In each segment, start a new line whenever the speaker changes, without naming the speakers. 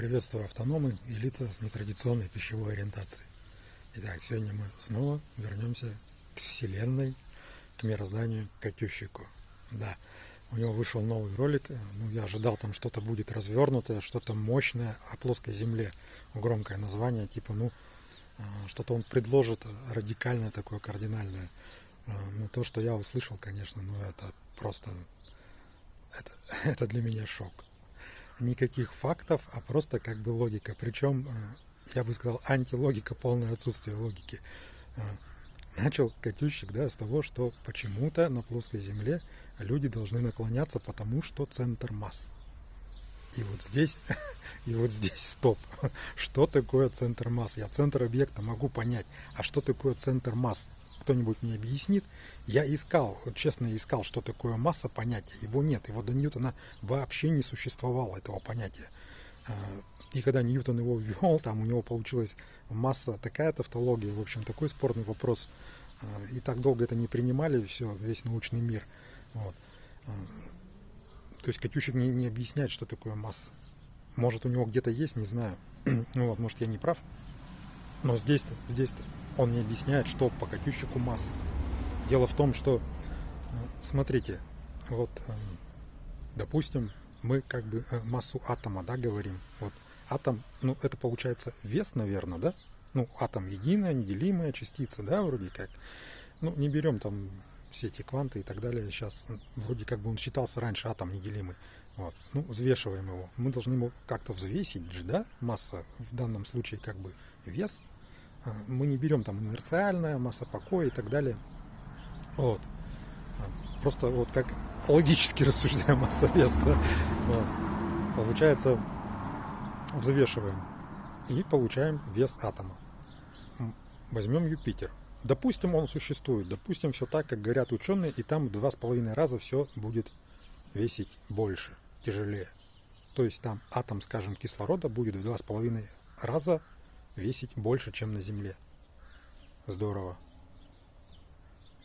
Приветствую автономы и лица с нетрадиционной пищевой ориентацией. Итак, сегодня мы снова вернемся к Вселенной, к мирозданию, Катющику. Да, у него вышел новый ролик, ну, я ожидал там что-то будет развернутое, что-то мощное о плоской земле, громкое название, типа, ну, а, что-то он предложит радикальное такое, кардинальное. А, ну, то, что я услышал, конечно, ну, это просто, это, это для меня шок никаких фактов, а просто как бы логика. Причем, э, я бы сказал, антилогика, полное отсутствие логики. Э, начал Катющик да, с того, что почему-то на плоской Земле люди должны наклоняться, потому что центр масс. И вот здесь, и вот здесь стоп. Что такое центр масс? Я центр объекта могу понять. А что такое центр масс? Кто-нибудь мне объяснит. Я искал, честно искал, что такое масса понятия. Его нет, его до Ньютона вообще не существовало, этого понятия. А, и когда Ньютон его ввел, там у него получилась масса, такая тавтология, в общем, такой спорный вопрос. А, и так долго это не принимали, все, весь научный мир. Вот. А, то есть Катющик не, не объясняет, что такое масса. Может, у него где-то есть, не знаю. ну вот, может, я не прав. Но здесь-то, здесь-то он не объясняет, что по Катющику масса. Дело в том, что, э, смотрите, вот, э, допустим, мы как бы э, массу атома, да, говорим. Вот атом, ну, это получается вес, наверное, да? Ну, атом единая, неделимая частица, да, вроде как. Ну, не берем там все эти кванты и так далее. Сейчас вроде как бы он считался раньше атом неделимый. Вот. Ну, взвешиваем его. Мы должны его как-то взвесить же, да? Масса в данном случае как бы вес мы не берем там инерциальная, масса покоя и так далее. Вот. Просто вот как логически рассуждаем масса вес, да? вот. Получается, взвешиваем и получаем вес атома. Возьмем Юпитер. Допустим, он существует. Допустим, все так, как говорят ученые, и там в два с половиной раза все будет весить больше, тяжелее. То есть там атом, скажем, кислорода будет в два с половиной раза весить больше, чем на Земле. Здорово.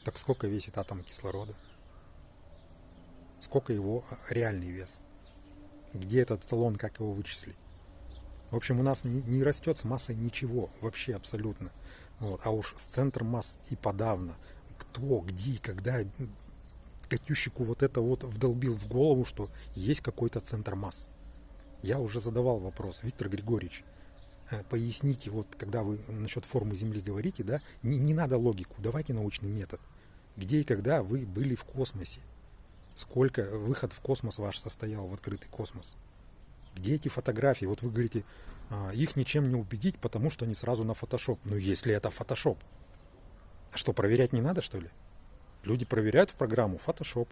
Так сколько весит атом кислорода? Сколько его а, реальный вес? Где этот эталон, как его вычислить? В общем, у нас не, не растет с массой ничего, вообще абсолютно. Вот. А уж с центром масс и подавно. Кто, где, когда Катющику вот это вот вдолбил в голову, что есть какой-то центр масс. Я уже задавал вопрос, Виктор Григорьевич, поясните, вот когда вы насчет формы Земли говорите, да, не, не надо логику, давайте научный метод. Где и когда вы были в космосе? Сколько выход в космос ваш состоял, в открытый космос? Где эти фотографии? Вот вы говорите, а, их ничем не убедить, потому что они сразу на фотошоп. Ну, если это фотошоп. Что, проверять не надо, что ли? Люди проверяют в программу фотошоп.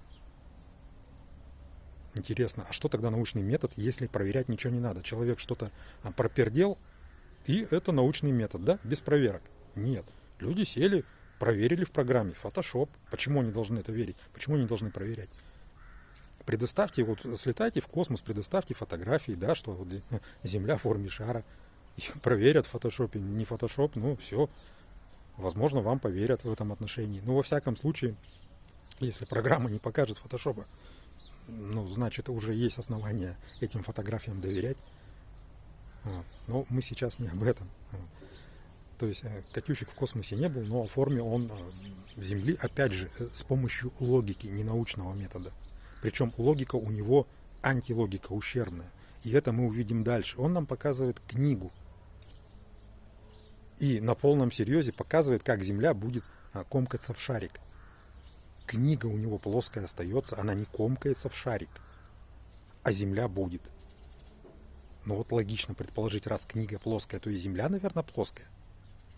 Интересно, а что тогда научный метод, если проверять ничего не надо? Человек что-то а, пропердел, и это научный метод, да, без проверок. Нет. Люди сели, проверили в программе Photoshop. Почему они должны это верить? Почему они должны проверять? Предоставьте, вот слетайте в космос, предоставьте фотографии, да, что вот Земля в форме шара. И проверят в фотошопе, не фотошоп, ну все. Возможно, вам поверят в этом отношении. Но во всяком случае, если программа не покажет фотошопа, ну, значит, уже есть основания этим фотографиям доверять. Но мы сейчас не об этом. То есть э, Катющик в космосе не был, но оформил он э, Земли, опять же, э, с помощью логики, не научного метода. Причем логика у него антилогика, ущербная. И это мы увидим дальше. Он нам показывает книгу. И на полном серьезе показывает, как Земля будет комкаться в шарик. Книга у него плоская остается, она не комкается в шарик, а Земля будет. Ну вот логично предположить, раз книга плоская, то и Земля, наверное, плоская.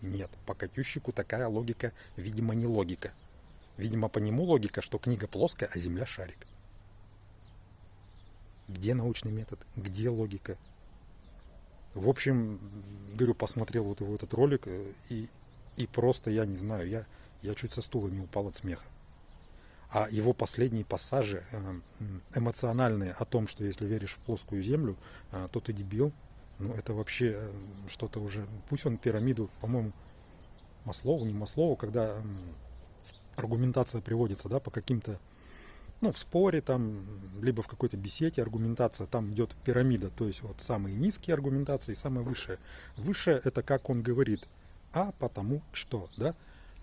Нет, по Катющику такая логика, видимо, не логика. Видимо, по нему логика, что книга плоская, а Земля шарик. Где научный метод? Где логика? В общем, говорю, посмотрел вот его этот ролик, э, и, и просто, я не знаю, я, я чуть со стула не упал от смеха. А его последние пассажи э, эмоциональные о том, что если веришь в плоскую землю, э, то ты дебил, ну это вообще э, что-то уже, пусть он пирамиду, по-моему, Маслову, не Маслову, когда аргументация приводится да, по каким-то ну, в споре там, либо в какой-то беседе аргументация, там идет пирамида, то есть вот самые низкие аргументации и самые высшие. Высшее это как он говорит, а потому что, да?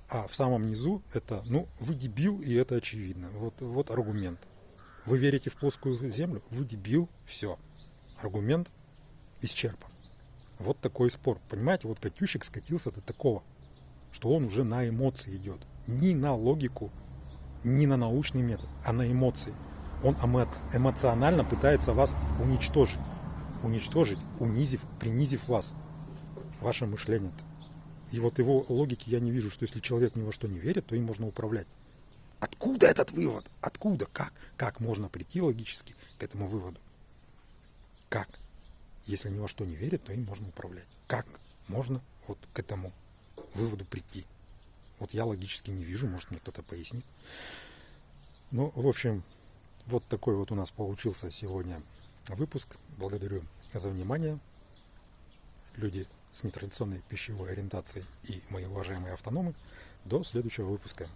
А в самом низу это, ну, вы дебил, и это очевидно. Вот, вот аргумент. Вы верите в плоскую землю? Вы дебил, все. Аргумент исчерпан. Вот такой спор. Понимаете, вот Катющик скатился до такого, что он уже на эмоции идет. Не на логику, не на научный метод, а на эмоции. Он эмоционально пытается вас уничтожить. Уничтожить, унизив, принизив вас. Ваше мышление. И вот его логики я не вижу, что если человек ни во что не верит, то им можно управлять. Откуда этот вывод? Откуда? Как? Как можно прийти логически к этому выводу? Как? Если ни во что не верит, то им можно управлять. Как можно вот к этому выводу прийти? Вот я логически не вижу, может мне кто-то пояснит. Ну, в общем, вот такой вот у нас получился сегодня выпуск. Благодарю за внимание. Люди с нетрадиционной пищевой ориентацией и мои уважаемые автономы. До следующего выпуска.